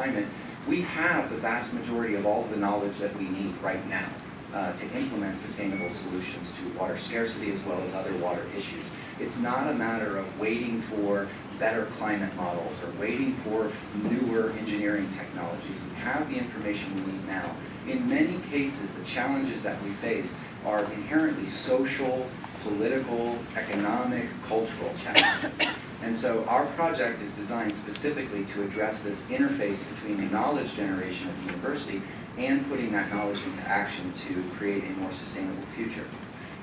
climate, we have the vast majority of all of the knowledge that we need right now uh, to implement sustainable solutions to water scarcity as well as other water issues. It's not a matter of waiting for better climate models or waiting for newer engineering technologies. We have the information we need now. In many cases, the challenges that we face are inherently social, political, economic, cultural challenges. And so our project is designed specifically to address this interface between the knowledge generation at the university and putting that knowledge into action to create a more sustainable future.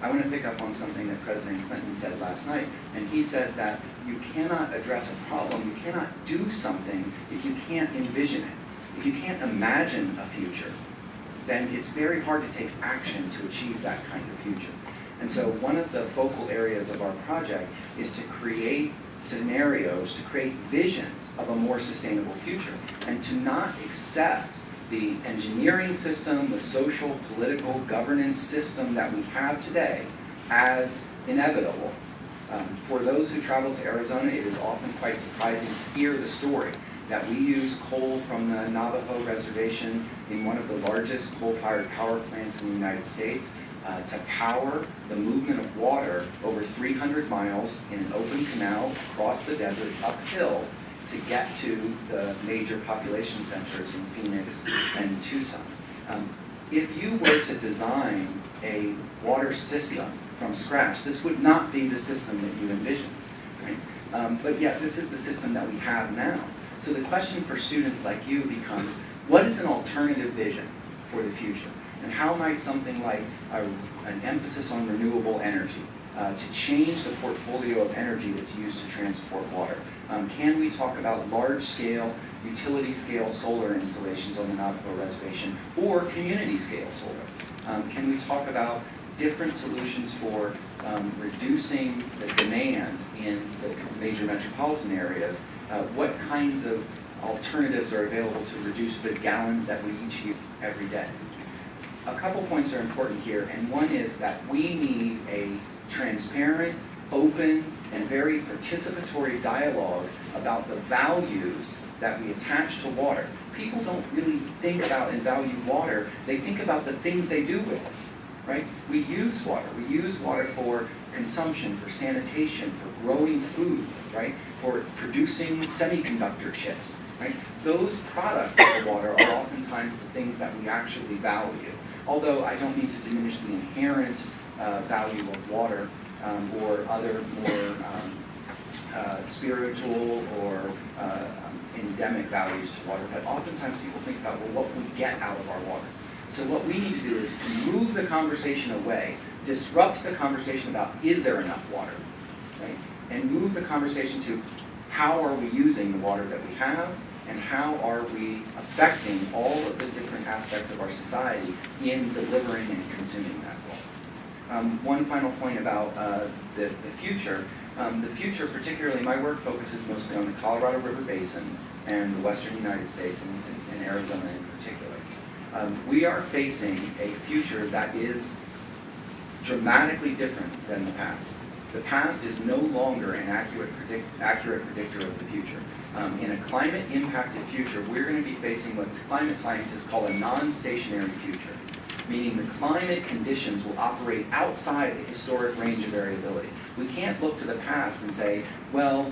I want to pick up on something that President Clinton said last night, and he said that you cannot address a problem, you cannot do something if you can't envision it. If you can't imagine a future, then it's very hard to take action to achieve that kind of future. And so one of the focal areas of our project is to create scenarios, to create visions of a more sustainable future, and to not accept the engineering system, the social, political, governance system that we have today as inevitable. Um, for those who travel to Arizona, it is often quite surprising to hear the story that we use coal from the Navajo Reservation in one of the largest coal-fired power plants in the United States uh, to power the movement of water over 300 miles in an open canal across the desert uphill to get to the major population centers in Phoenix and Tucson. Um, if you were to design a water system from scratch, this would not be the system that you envision. Right? Um, but yet, this is the system that we have now. So the question for students like you becomes, what is an alternative vision for the future? And how might something like a, an emphasis on renewable energy uh, to change the portfolio of energy that's used to transport water? Um, can we talk about large-scale, utility-scale solar installations on the Navajo Reservation or community-scale solar? Um, can we talk about different solutions for um, reducing the demand in the major metropolitan areas? Uh, what kinds of alternatives are available to reduce the gallons that we each use every day? A couple points are important here, and one is that we need a transparent, open, and very participatory dialogue about the values that we attach to water. People don't really think about and value water, they think about the things they do with it, right? We use water. We use water for consumption, for sanitation, for growing food, right? For producing semiconductor chips, right? Those products of the water are oftentimes the things that we actually value. Although I don't mean to diminish the inherent uh, value of water um, or other more um, uh, spiritual or uh, endemic values to water, but oftentimes people think about, well, what we get out of our water. So what we need to do is move the conversation away, disrupt the conversation about is there enough water, right? And move the conversation to how are we using the water that we have and how are we affecting all of the different aspects of our society in delivering and consuming that water. Um, one final point about uh, the, the future. Um, the future, particularly my work focuses mostly on the Colorado River Basin and the western United States and, and Arizona in particular. Um, we are facing a future that is dramatically different than the past. The past is no longer an accurate, predict, accurate predictor of the future. Um, in a climate-impacted future, we're going to be facing what climate scientists call a non-stationary future, meaning the climate conditions will operate outside the historic range of variability. We can't look to the past and say, well,